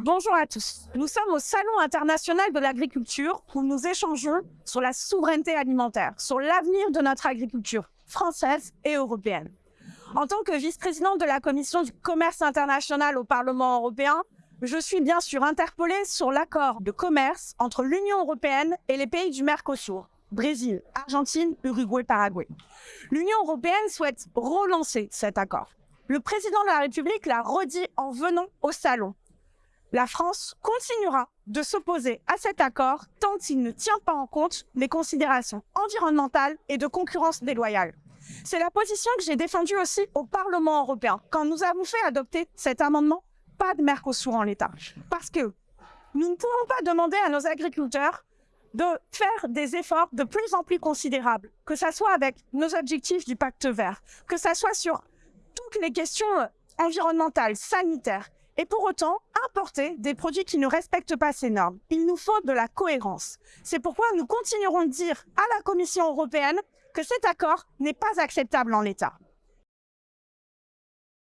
Bonjour à tous. Nous sommes au Salon international de l'agriculture où nous échangeons sur la souveraineté alimentaire, sur l'avenir de notre agriculture française et européenne. En tant que vice-présidente de la commission du commerce international au Parlement européen, je suis bien sûr interpellée sur l'accord de commerce entre l'Union européenne et les pays du Mercosur, Brésil, Argentine, Uruguay, Paraguay. L'Union européenne souhaite relancer cet accord. Le président de la République l'a redit en venant au salon la France continuera de s'opposer à cet accord tant il ne tient pas en compte les considérations environnementales et de concurrence déloyale. C'est la position que j'ai défendue aussi au Parlement européen quand nous avons fait adopter cet amendement pas de Mercosur en l'état. Parce que nous ne pouvons pas demander à nos agriculteurs de faire des efforts de plus en plus considérables, que ce soit avec nos objectifs du pacte vert, que ce soit sur toutes les questions environnementales, sanitaires, et pour autant importer des produits qui ne respectent pas ces normes. Il nous faut de la cohérence. C'est pourquoi nous continuerons de dire à la Commission européenne que cet accord n'est pas acceptable en l'état.